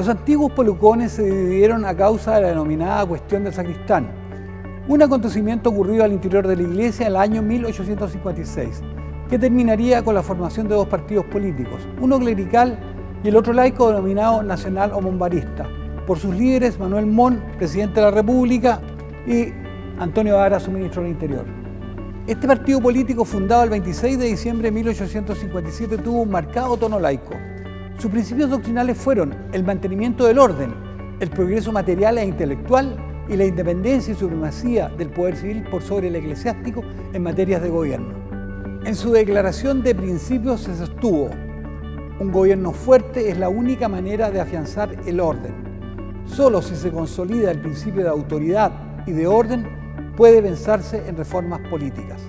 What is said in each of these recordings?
Los antiguos polucones se dividieron a causa de la denominada cuestión del sacristán, un acontecimiento ocurrido al interior de la iglesia en el año 1856, que terminaría con la formación de dos partidos políticos, uno clerical y el otro laico denominado nacional o monbarista, por sus líderes Manuel Mon, presidente de la República, y Antonio Vara, su ministro del Interior. Este partido político, fundado el 26 de diciembre de 1857, tuvo un marcado tono laico. Sus principios doctrinales fueron el mantenimiento del orden, el progreso material e intelectual y la independencia y supremacía del poder civil por sobre el eclesiástico en materias de gobierno. En su declaración de principios se sostuvo, un gobierno fuerte es la única manera de afianzar el orden. Solo si se consolida el principio de autoridad y de orden puede pensarse en reformas políticas.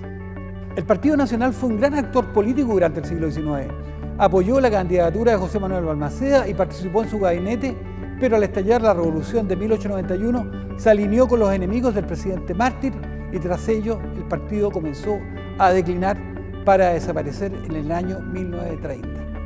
El Partido Nacional fue un gran actor político durante el siglo XIX. Apoyó la candidatura de José Manuel Balmaceda y participó en su gabinete, pero al estallar la revolución de 1891 se alineó con los enemigos del presidente mártir y tras ello el partido comenzó a declinar para desaparecer en el año 1930.